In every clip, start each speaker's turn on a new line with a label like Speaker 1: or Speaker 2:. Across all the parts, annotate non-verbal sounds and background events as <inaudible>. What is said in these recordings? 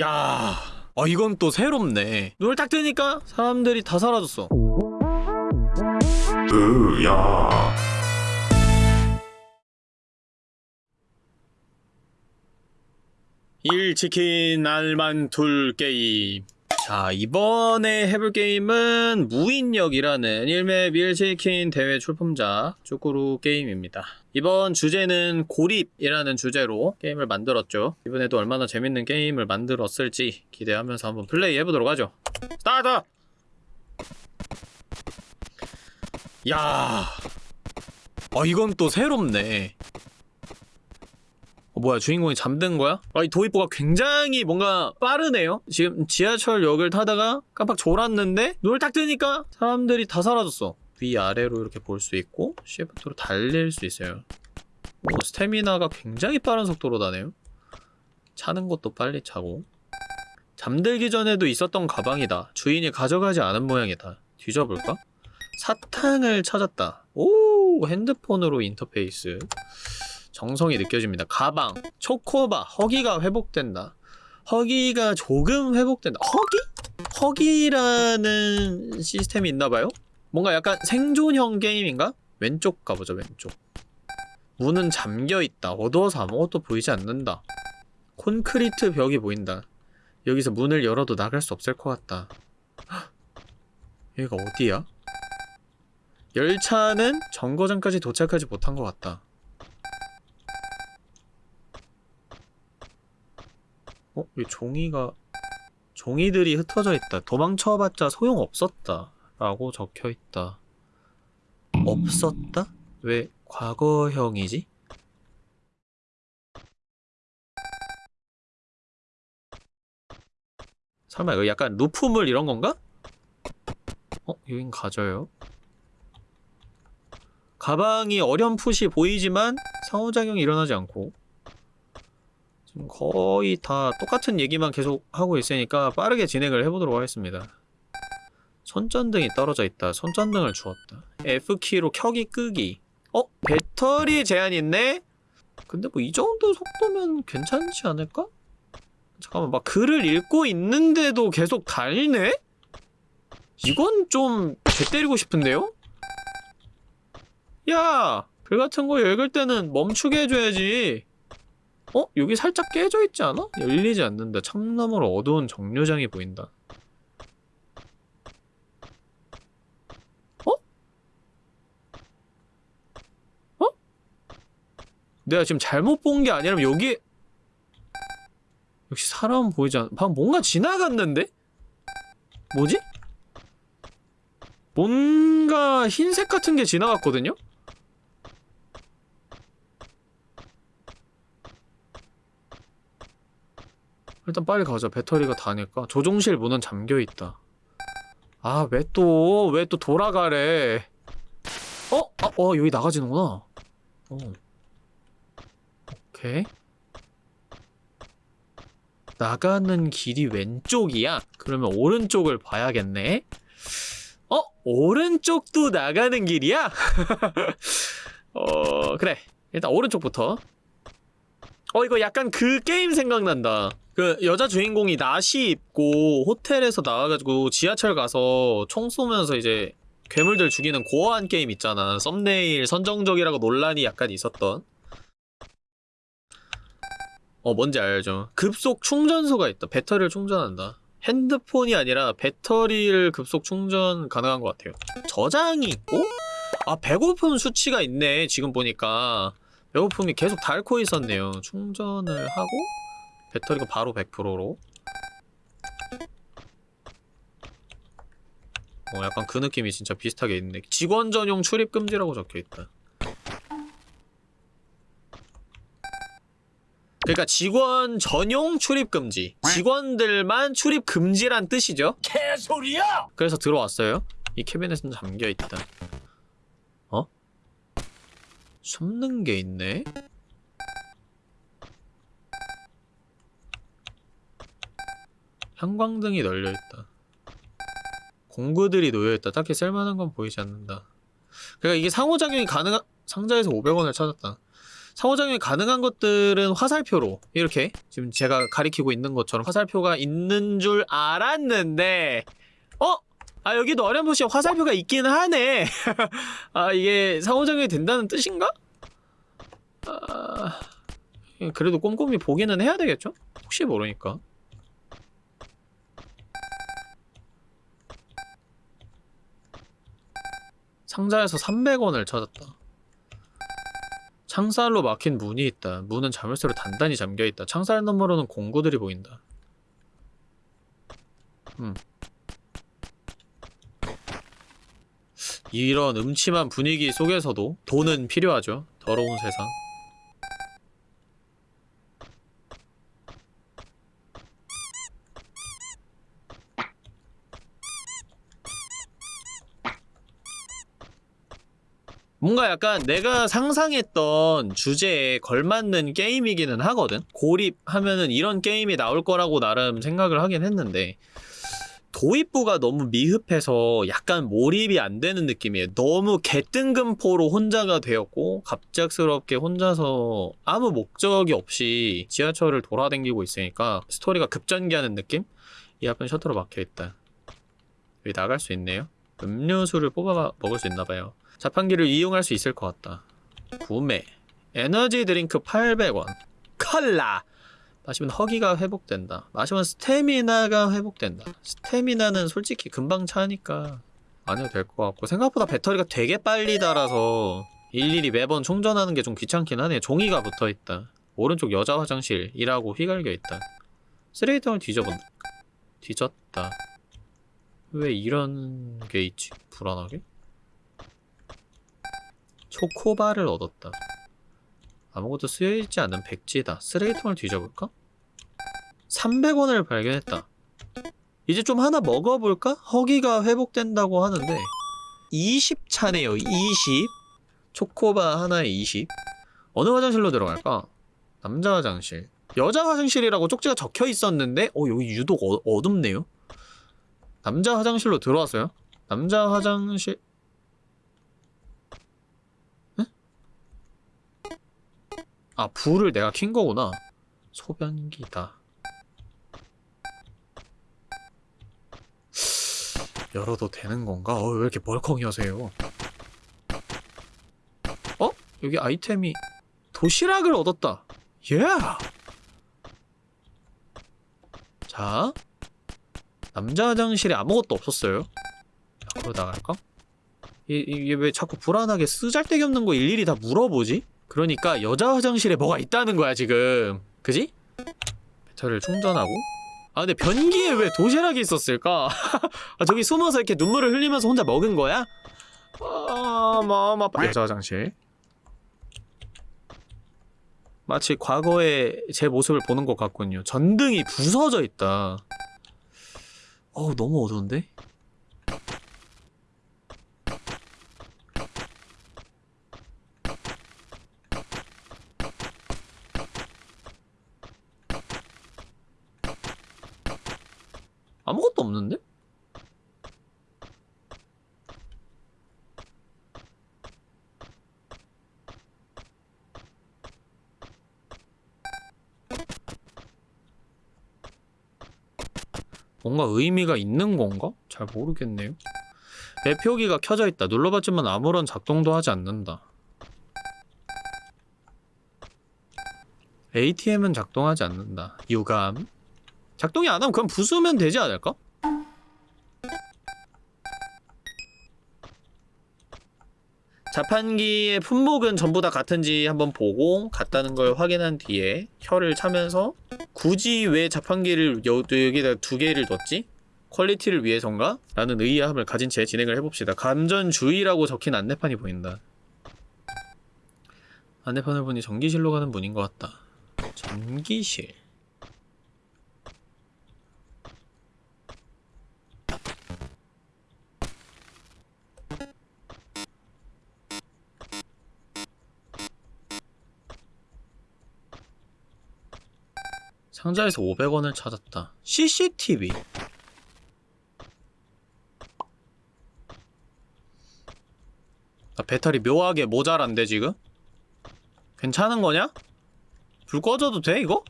Speaker 1: 야, 아 이건 또 새롭네. 눈을 딱 뜨니까 사람들이 다 사라졌어.
Speaker 2: 으야
Speaker 1: 일 치킨 알만 둘 게임. 자, 이번에 해볼 게임은 무인역이라는 일맵 1치킨 대회 출품작 쭈꾸루 게임입니다. 이번 주제는 고립이라는 주제로 게임을 만들었죠. 이번에도 얼마나 재밌는 게임을 만들었을지 기대하면서 한번 플레이 해보도록 하죠. 스타트! 야, 아 이건 또 새롭네. 어, 뭐야 주인공이 잠든 거야? 아, 이 도입부가 굉장히 뭔가 빠르네요 지금 지하철역을 타다가 깜빡 졸았는데 눈을 딱 뜨니까 사람들이 다 사라졌어 위아래로 이렇게 볼 수 있고 시프트로 달릴 수 있어요 오, 스태미나가 굉장히 빠른 속도로 다네요 차는 것도 빨리 차고 잠들기 전에도 있었던 가방이다 주인이 가져가지 않은 모양이다 뒤져볼까? 사탕을 찾았다 오 핸드폰으로 인터페이스 정성이 느껴집니다. 가방, 초코바, 허기가 회복된다. 허기가 조금 회복된다. 허기? 허기라는 시스템이 있나봐요? 뭔가 약간 생존형 게임인가? 왼쪽 가보자, 왼쪽. 문은 잠겨있다. 어두워서 아무것도 보이지 않는다. 콘크리트 벽이 보인다. 여기서 문을 열어도 나갈 수 없을 것 같다. <gasps> 헉! 여기가 어디야? 열차는 정거장까지 도착하지 못한 것 같다. 어? 이 종이가 종이들이 흩어져 있다. 도망쳐봤자 소용없었다. 라고 적혀있다. 없었다? 왜 과거형이지? 설마 이거 약간 루프물 이런 건가? 어? 여긴 가져요. 가방이 어렴풋이 보이지만 상호작용이 일어나지 않고 지금 거의 다 똑같은 얘기만 계속 하고 있으니까 빠르게 진행을 해보도록 하겠습니다. 손전등이 떨어져 있다. 손전등을 주었다. F키로 켜기 끄기. 어? 배터리 제한 있네? 근데 뭐 이 정도 속도면 괜찮지 않을까? 잠깐만 막 글을 읽고 있는데도 계속 달리네? 이건 좀 개 때리고 싶은데요? 야! 글 같은 거 읽을 때는 멈추게 해줘야지. 어? 여기 살짝 깨져 있지 않아? 열리지 않는다. 참나무로 어두운 정류장이 보인다. 어? 어? 내가 지금 잘못 본 게 아니라면 여기 역시 사람 보이지 않... 방금 뭔가 지나갔는데? 뭐지? 뭔가 흰색 같은 게 지나갔거든요? 일단 빨리 가자. 배터리가 다니까. 조종실 문은 잠겨있다. 아, 왜 또, 왜 또 돌아가래. 어? 아, 어, 여기 나가지는구나. 어. 오케이. 나가는 길이 왼쪽이야? 그러면 오른쪽을 봐야겠네? 어? 오른쪽도 나가는 길이야? <laughs> 어, 그래. 일단 오른쪽부터. 어, 이거 약간 그 게임 생각난다. 그 여자 주인공이 나시 입고 호텔에서 나와가지고 지하철 가서 총 쏘면서 이제 괴물들 죽이는 고어한 게임 있잖아 썸네일 선정적이라고 논란이 약간 있었던 어 뭔지 알죠? 급속 충전소가 있다. 배터리를 충전한다. 핸드폰이 아니라 배터리를 급속 충전 가능한 것 같아요. 저장이 있고 아 배고픔 수치가 있네 지금 보니까. 배고픔이 계속 닳고 있었네요. 충전을 하고 배터리가 바로 100%로. 어 약간 그 느낌이 진짜 비슷하게 있네. 직원 전용 출입 금지라고 적혀있다 그러니까 직원 전용 출입 금지 직원들만 출입 금지란 뜻이죠
Speaker 2: 개소리야
Speaker 1: 그래서 들어왔어요 이 캐비넷은 잠겨있다 어? 숨는 게 있네? 형광등이 널려있다. 공구들이 놓여있다. 딱히 쓸만한 건 보이지 않는다. 그러니까 이게 상호작용이 가능한 상자에서 500원을 찾았다. 상호작용이 가능한 것들은 화살표로 이렇게 지금 제가 가리키고 있는 것처럼 화살표가 있는 줄 알았는데 어? 아 여기도 어렴풋이 화살표가 있긴 하네 <laughs> 아 이게 상호작용이 된다는 뜻인가? 아... 그래도 꼼꼼히 보기는 해야 되겠죠? 혹시 모르니까 상자에서 300원을 찾았다 창살로 막힌 문이 있다. 문은 자물쇠로 단단히 잠겨있다. 창살 너머로는 공구들이 보인다. 음. 이런 음침한 분위기 속에서도 돈은 필요하죠. 더러운 세상. 뭔가 약간 내가 상상했던 주제에 걸맞는 게임이기는 하거든? 고립하면은 이런 게임이 나올 거라고 나름 생각을 하긴 했는데 도입부가 너무 미흡해서 약간 몰입이 안 되는 느낌이에요. 너무 개뜬금포로 혼자가 되었고 갑작스럽게 혼자서 아무 목적이 없이 지하철을 돌아다니고 있으니까 스토리가 급전개하는 느낌? 이 앞은 셔터로 막혀있다. 여기 나갈 수 있네요. 음료수를 뽑아 먹을 수 있나봐요. 자판기를 이용할 수 있을 것 같다. 구매. 에너지 드링크 800원. 콜라! 마시면 허기가 회복된다. 마시면 스태미나가 회복된다. 스태미나는 솔직히 금방 차니까 안 해도 될 것 같고 생각보다 배터리가 되게 빨리 닳아서 일일이 매번 충전하는 게 좀 귀찮긴 하네. 종이가 붙어있다. 오른쪽 여자 화장실이라고 휘갈겨있다. 쓰레기통을 뒤져본다. 뒤졌다. 왜 이런 게 있지? 불안하게? 초코바를 얻었다. 아무것도 쓰여있지 않은 백지다. 쓰레기통을 뒤져볼까? 300원을 발견했다. 이제 좀 하나 먹어볼까? 허기가 회복된다고 하는데 20차네요. 20. 초코바 하나에 20. 어느 화장실로 들어갈까? 남자 화장실. 여자 화장실이라고 쪽지가 적혀 있었는데 어 여기 유독 어, 어둡네요. 남자 화장실로 들어왔어요. 남자 화장실 아 불을 내가 킨 거구나 소변기다 열어도 되는 건가? 어, 왜 이렇게 벌컹이 하세요? 어? 여기 아이템이 도시락을 얻었다 예! 자 남자 화장실에 아무것도 없었어요 앞으로 나갈까? 이, 이게 왜 자꾸 불안하게 쓰잘데기 없는 거 일일이 다 물어보지? 그러니까 여자 화장실에 뭐가 있다는 거야 지금 그지? 배터리를 충전하고 아 근데 변기에 왜 도시락이 있었을까? <laughs> 아 저기 숨어서 이렇게 눈물을 흘리면서 혼자 먹은 거야? 아 아파 여자 화장실 마치 과거의 제 모습을 보는 것 같군요 전등이 부서져 있다 어우 너무 어두운데? 뭔가 의미가 있는 건가? 잘 모르겠네요. 매표기가 켜져 있다. 눌러봤지만 아무런 작동도 하지 않는다. ATM은 작동하지 않는다. 유감. 작동이 안 하면 그럼 부수면 되지 않을까? 자판기의 품목은 전부 다 같은지 한번 보고 같다는 걸 확인한 뒤에 혀를 차면서 굳이 왜 자판기를 여, 여기다 두 개를 뒀지? 퀄리티를 위해선가? 라는 의아함을 가진 채 진행을 해봅시다. 감전주의라고 적힌 안내판이 보인다. 안내판을 보니 전기실로 가는 문인 것 같다. 전기실 상자에서 500원을 찾았다. CCTV. 나 배터리 묘하게 모자란데 지금? 괜찮은 거냐? 불 꺼져도 돼 이거?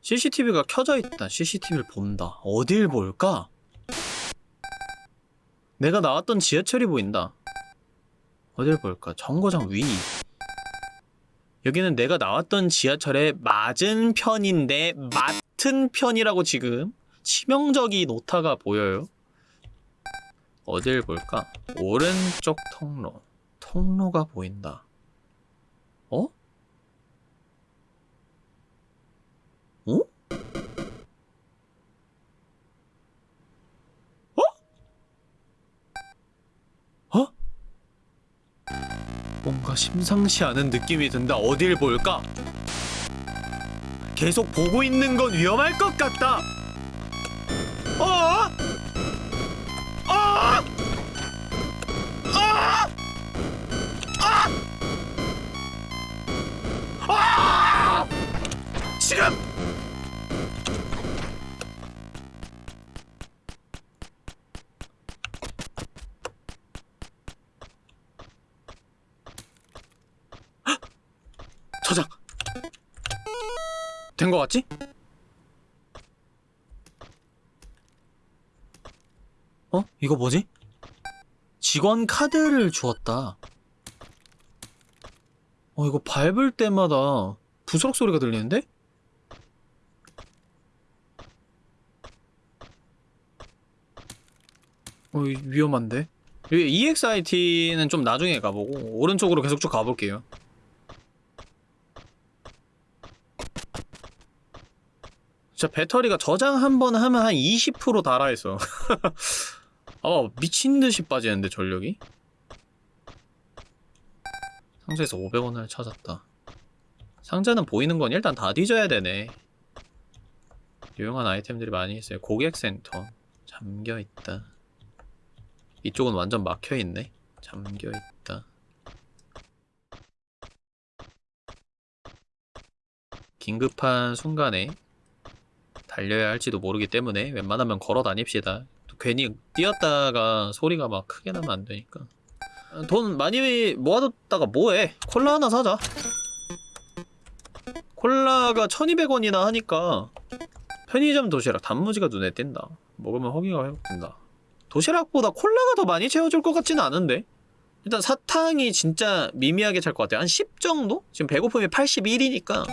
Speaker 1: CCTV가 켜져 있다. CCTV를 본다. 어딜 볼까? 내가 나왔던 지하철이 보인다. 어딜 볼까? 정거장 위. 여기는 내가 나왔던 지하철의 맞은 편인데 맡은 편이라고 지금 치명적인 오타가 보여요. 어딜 볼까? 오른쪽 통로. 통로가 보인다. 어? 어? 뭔가 심상치 않은 느낌이 든다. 어딜 볼까? 계속 보고 있는 건 위험할 것 같다. 같지? 어? 이거 뭐지? 직원 카드를 주었다. 어, 이거 밟을 때마다 부스럭 소리가 들리는데? 어, 이- 위험한데? 여기 EXIT는 좀 나중에 가보고, 오른쪽으로 계속 쭉 가볼게요. 진짜 배터리가 저장 한 번 하면 한 20% 달아있어. <laughs> 아, 미친듯이 빠지는데, 전력이? 상자에서 500원을 찾았다. 상자는 보이는 건 일단 다 뒤져야 되네. 유용한 아이템들이 많이 있어요. 고객센터. 잠겨있다. 이쪽은 완전 막혀있네. 잠겨있다. 긴급한 순간에 달려야 할지도 모르기 때문에 웬만하면 걸어 다닙시다. 또 괜히 뛰었다가 소리가 막 크게 나면 안 되니까. 돈 많이 모아뒀다가 뭐해? 콜라 하나 사자. 콜라가 1200원이나 하니까 편의점 도시락 단무지가 눈에 띈다. 먹으면 허기가 회복된다. 도시락보다 콜라가 더 많이 채워줄 것 같지는 않은데? 일단 사탕이 진짜 미미하게 찰 것 같아요. 한 10 정도? 지금 배고픔이 81이니까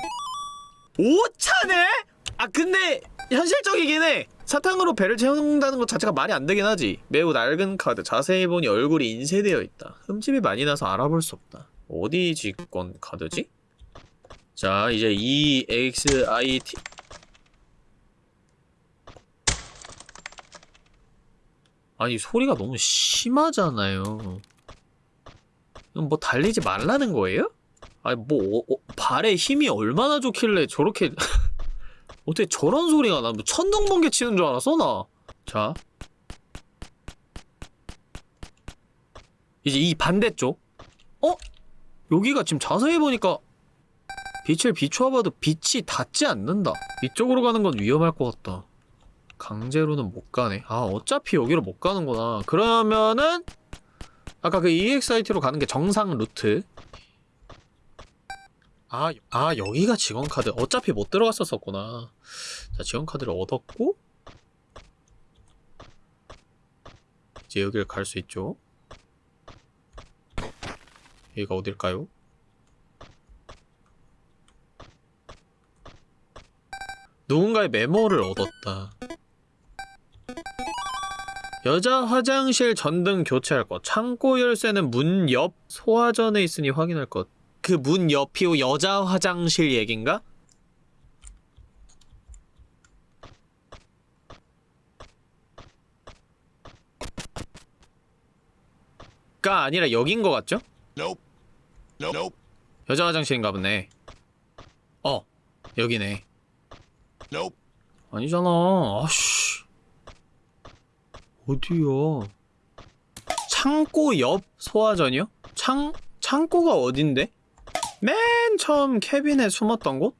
Speaker 1: 5차네? 아 근데 현실적이긴 해. 사탕으로 배를 채운다는 것 자체가 말이 안 되긴 하지. 매우 낡은 카드. 자세히 보니 얼굴이 인쇄되어 있다. 흠집이 많이 나서 알아볼 수 없다. 어디 직권 카드지? 자, 이제 EXIT 아니 소리가 너무 심하잖아요. 뭐 달리지 말라는 거예요? 아니 뭐 어, 어, 발에 힘이 얼마나 좋길래 저렇게 어떻게 저런 소리가 나? 뭐 천둥번개 치는 줄 알았어 나. 자. 이제 이 반대쪽. 어? 여기가 지금 자세히 보니까 빛을 비추어봐도 빛이 닿지 않는다. 이쪽으로 가는 건 위험할 것 같다. 강제로는 못 가네. 아 어차피 여기로 못 가는구나. 그러면은 아까 그 EXIT로 가는 게 정상 루트. 아, 아 여기가 직원 카드. 어차피 못 들어갔었었구나. 자 직원 카드를 얻었고 이제 여기를 갈 수 있죠. 여기가 어딜까요? 누군가의 메모를 얻었다. 여자 화장실 전등 교체할 것. 창고 열쇠는 문 옆 소화전에 있으니 확인할 것. 그 문 옆이 여자 화장실 얘긴가? 가 아니라 여긴 것 같죠?
Speaker 2: Nope. Nope.
Speaker 1: 여자 화장실인가 보네. 어, 여기네.
Speaker 2: Nope.
Speaker 1: 아니잖아. 아씨. 어디야? 창고 옆 소화전이요? 창, 창고가 어딘데? 맨 처음 캐빈에 숨었던 곳?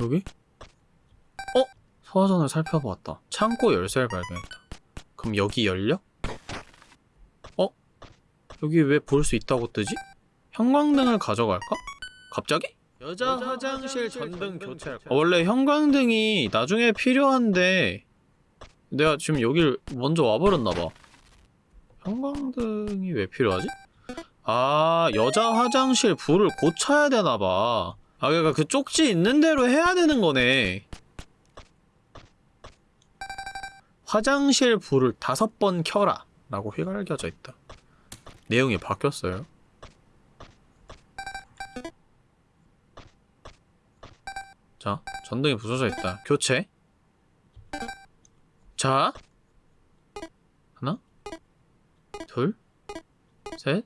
Speaker 1: 여기? 어? 소화전을 살펴보았다. 창고 열쇠를 발견했다. 그럼 여기 열려? 어? 여기 왜 볼 수 있다고 뜨지? 형광등을 가져갈까? 갑자기? 여자 화장실 전등 교체할까? 원래 형광등이 나중에 필요한데 내가 지금 여길 먼저 와버렸나봐 형광등이 왜 필요하지? 아 여자 화장실 불을 고쳐야 되나봐. 아 그러니까 그 쪽지 있는 대로 해야 되는 거네. 화장실 불을 다섯 번 켜라. 라고 휘갈겨져 있다. 내용이 바뀌었어요. 자 전등이 부서져 있다. 교체. 자. 하나. 둘. 셋,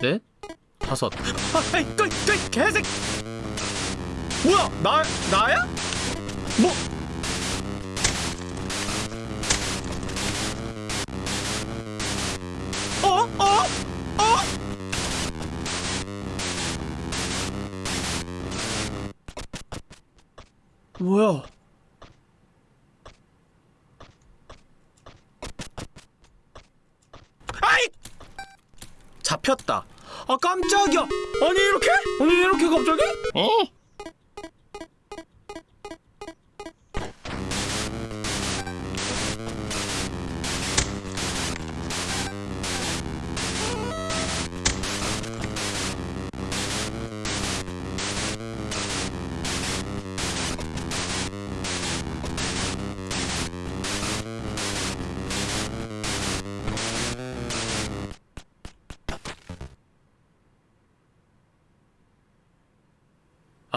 Speaker 1: 넷, 다섯. 아이, 또, 또, 개색. 뭐야? 나, 나야? 뭐? 어? 어? 어? 뭐야? 아이! 잡혔다. 아 깜짝이야. 아니 이렇게? 아니 이렇게 갑자기? 어?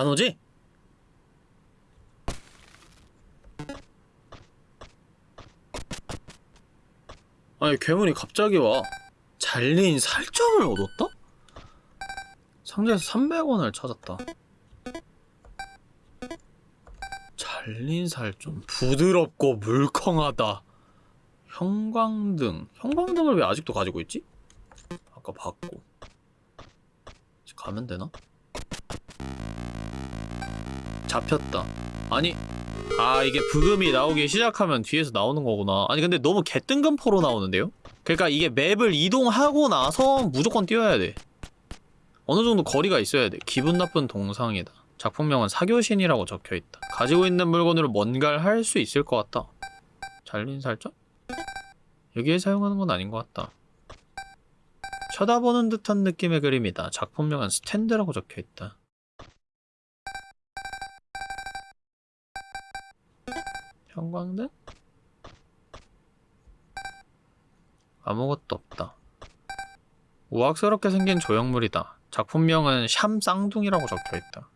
Speaker 1: 안 오지? 아니 괴물이 갑자기 와 잘린 살점을 얻었다? 상자에서 300원을 찾았다 잘린 살점 부드럽고 물컹하다 형광등 형광등을 왜 아직도 가지고 있지? 아까 봤고 가면 되나? 잡혔다. 아니, 아 이게 부금이 나오기 시작하면 뒤에서 나오는 거구나. 아니 근데 너무 개뜬금포로 나오는데요? 그러니까 이게 맵을 이동하고 나서 무조건 뛰어야 돼. 어느 정도 거리가 있어야 돼. 기분 나쁜 동상이다. 작품명은 사교신이라고 적혀있다. 가지고 있는 물건으로 뭔가를 할 수 있을 것 같다. 잘린 살점? 여기에 사용하는 건 아닌 것 같다. 쳐다보는 듯한 느낌의 그림이다. 작품명은 스탠드라고 적혀있다. 형광등? 아무것도 없다. 우악스럽게 생긴 조형물이다. 작품명은 샴 쌍둥이라고 적혀있다.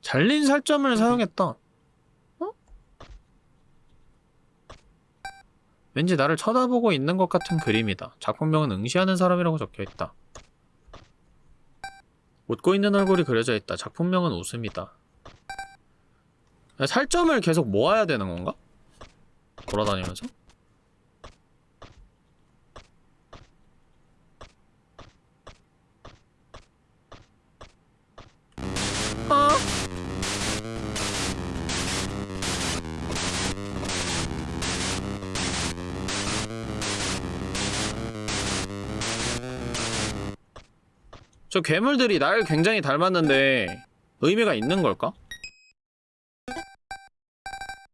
Speaker 1: 잘린 살점을 사용했다. 어? 왠지 나를 쳐다보고 있는 것 같은 그림이다. 작품명은 응시하는 사람이라고 적혀있다. 웃고 있는 얼굴이 그려져 있다. 작품명은 웃음이다. 살점을 계속 모아야 되는 건가? 돌아다니면서? 저 괴물들이 날 굉장히 닮았는데 의미가 있는 걸까?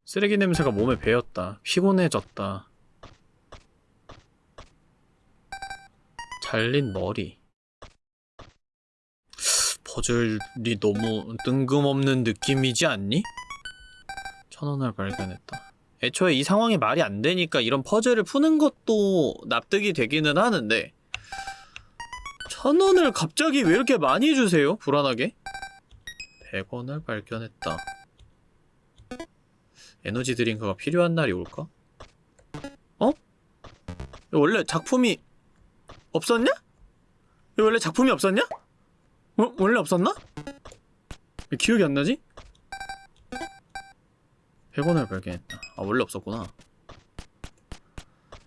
Speaker 1: 쓰레기 냄새가 몸에 배었다. 피곤해졌다. 잘린 머리. 퍼즐이 너무 뜬금없는 느낌이지 않니? 천 원을 발견했다. 애초에 이 상황이 말이 안 되니까 이런 퍼즐을 푸는 것도 납득이 되기는 하는데 천 원을 갑자기 왜 이렇게 많이 주세요? 불안하게. 100원을 발견했다. 에너지 드링크가 필요한 날이 올까? 어? 원래 작품이 없었냐? 원래 작품이 없었냐? 어? 원래 없었나? 왜 기억이 안 나지? 100원을 발견했다. 아 원래 없었구나.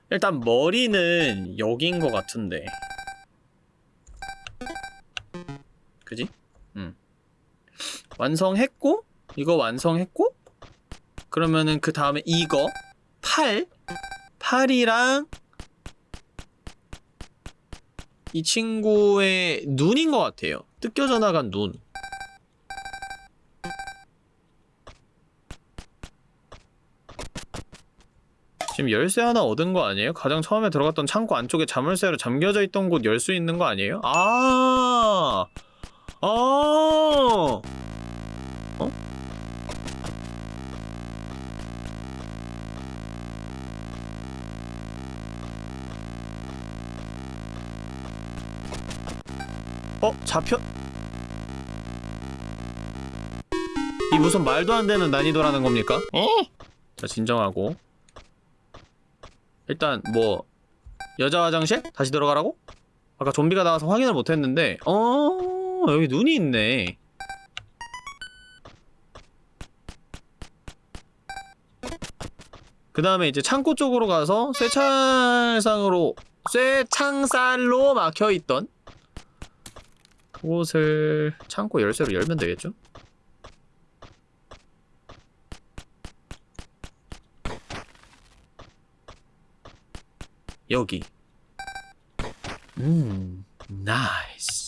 Speaker 1: 일단 머리는 여긴 것 같은데 그지? 응. 완성했고 이거 완성했고 그러면은 그 다음에 이거 팔 팔이랑 이 친구의 눈인 것 같아요. 뜯겨져 나간 눈. 지금 열쇠 하나 얻은 거 아니에요? 가장 처음에 들어갔던 창고 안쪽에 자물쇠로 잠겨져 있던 곳 열 수 있는 거 아니에요? 아, 아, 어? 어? 잡혀? 이 무슨 말도 안 되는 난이도라는 겁니까? 어? 자, 진정하고. 일단, 뭐, 여자 화장실? 다시 들어가라고? 아까 좀비가 나와서 확인을 못했는데, 어, 여기 눈이 있네. 그 다음에 이제 창고 쪽으로 가서 쇠창상으로, 쇠창살로 막혀있던 그곳을 창고 열쇠로 열면 되겠죠? 여기 음 나이스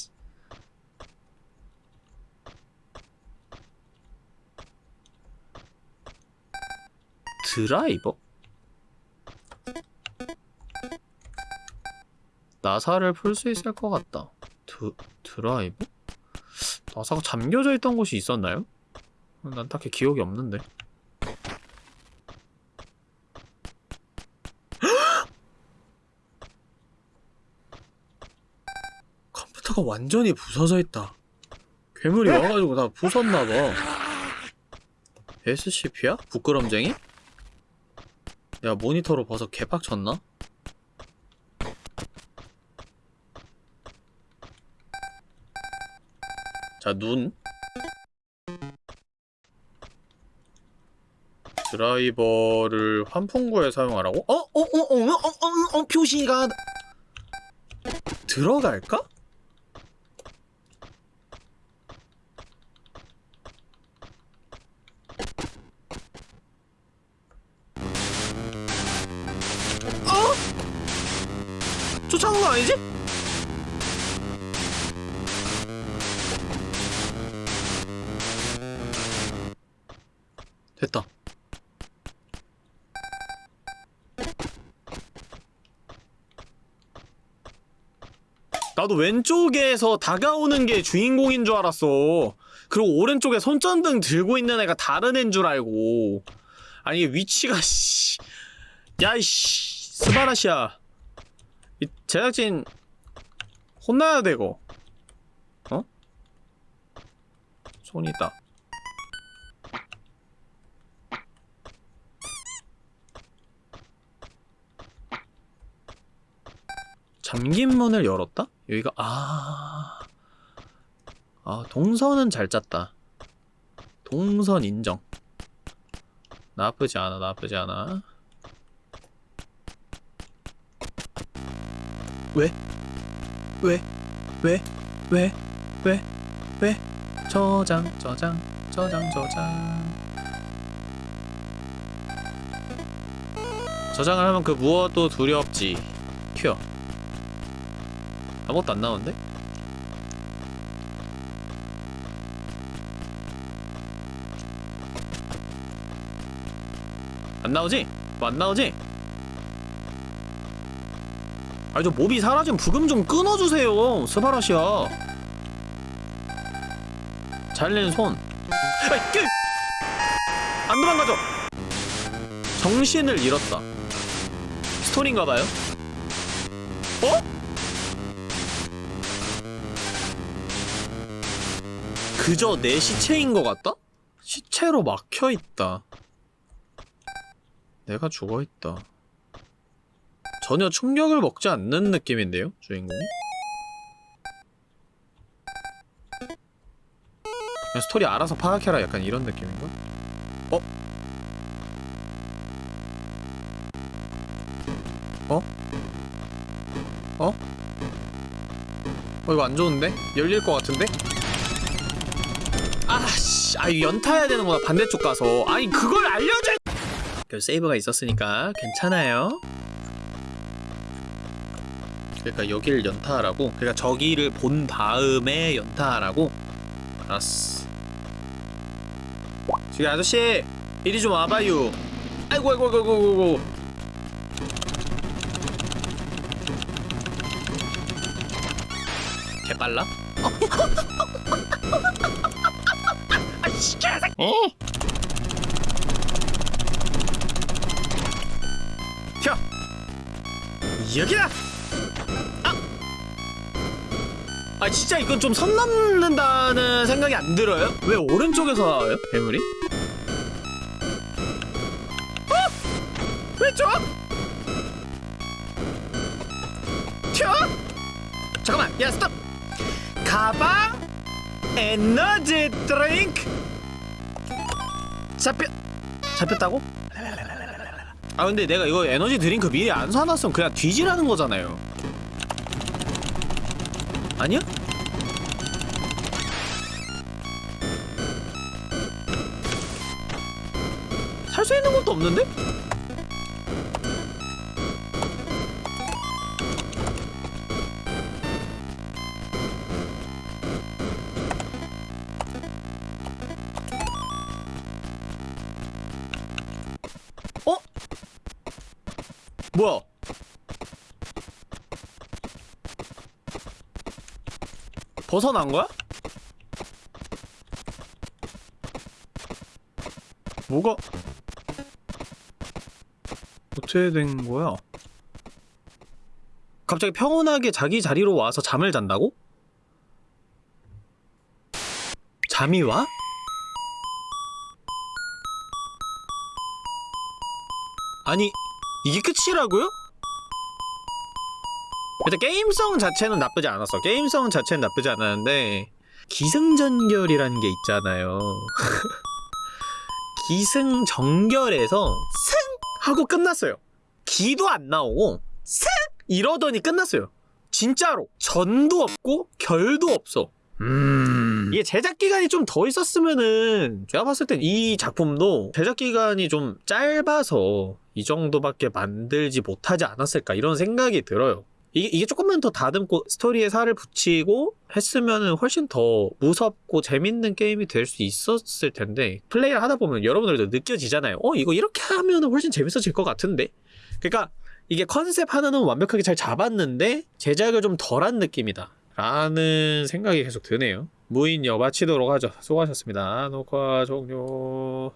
Speaker 1: 드라이버? 나사를 풀 수 있을 것 같다 드, 드라이버? 나사가 잠겨져 있던 곳이 있었나요? 난 딱히 기억이 없는데 <gasps> 컴퓨터가 완전히 부서져 있다. 괴물이 와가지고 다 부쉈나봐. SCP야? 부끄럼쟁이? 내가 모니터로 봐서 개빡쳤나? 자, 눈. 드라이버를 환풍구에 사용하라고? 어? 어? 어? 어? 어? 어? 어? 표시가 들어갈까? 나도 왼쪽에서 다가오는 게 주인공인 줄 알았어. 그리고 오른쪽에 손전등 들고 있는 애가 다른 애인 줄 알고. 아니 위치가 씨. 야이씨 스바라시야. 이 제작진 혼나야 되고. 어? 손이 있다. 잠긴 문을 열었다? 여기가 아... 아 동선은 잘 짰다 동선 인정 나쁘지 않아 나쁘지 않아 왜? 왜? 왜? 왜? 왜? 왜? 저장 저장 저장 저장 저장을 하면 그 무엇도 두렵지 큐 아무것도 안 나오는데? 안 나오지? 뭐 안 나오지? 아니 저 몹이 사라진 부금 좀 끊어주세요 스바라시야 잘린 손 아이 끼! 안 도망가죠 정신을 잃었다 스토리인가봐요 어? 그저 내 시체인 것 같다? 시체로 막혀있다. 내가 죽어있다. 전혀 충격을 먹지 않는 느낌인데요, 주인공이? 그냥 스토리 알아서 파악해라 약간 이런 느낌인가? 어? 어? 어? 어 이거 안 좋은데? 열릴 것 같은데? 아씨, 아 이거 연타해야 되는구나 반대쪽 가서. 아니 그걸 알려줘. 그 세이브가 있었으니까 괜찮아요. 그러니까 여기를 연타하라고 그러니까 저기를 본 다음에 연타하라고 알았어 저기 아저씨 이리 좀 와봐요 아이고 아이고 아이고 아이고 개빨라? <laughs> 어? 튀어 여기다 아! 아 진짜 이건 좀 선 넘는다는 생각이 안 들어요? 왜 오른쪽에서 나와요? 괴물이? 어? 왼쪽? 튀어? 잠깐만 야 스톱 가방 에너지 드링크 잡혔 잡혔다고? 아 근데 내가 이거 에너지 드링크 미리 안 사놨으면 그냥 뒤지라는 거잖아요 아니야? 살 수 있는 것도 없는데? 뭐야? 벗어난 거야? 뭐가 어떻게 된 거야? 갑자기 평온하게 자기 자리로 와서 잠을 잔다고? 잠이 와? 아니 이게 끝이라고요? 일단 게임성 자체는 나쁘지 않았어. 게임성 자체는 나쁘지 않았는데 기승전결이라는 게 있잖아요. <laughs> 기승전결에서 승 하고 끝났어요. 기도 안 나오고 승 이러더니 끝났어요. 진짜로 전도 없고 결도 없어. 음 이게 제작 기간이 좀 더 있었으면은 제가 봤을 땐 이 작품도 제작 기간이 좀 짧아서 이 정도밖에 만들지 못하지 않았을까 이런 생각이 들어요. 이게, 이게 조금만 더 다듬고 스토리에 살을 붙이고 했으면은 훨씬 더 무섭고 재밌는 게임이 될 수 있었을 텐데 플레이를 하다 보면 여러분들도 느껴지잖아요. 어 이거 이렇게 하면은 훨씬 재밌어질 것 같은데. 그러니까 이게 컨셉 하나는 완벽하게 잘 잡았는데 제작을 좀 덜한 느낌이다. 라는 생각이 계속 드네요. 무인 여 마치도록 하죠. 수고하셨습니다. 녹화 종료.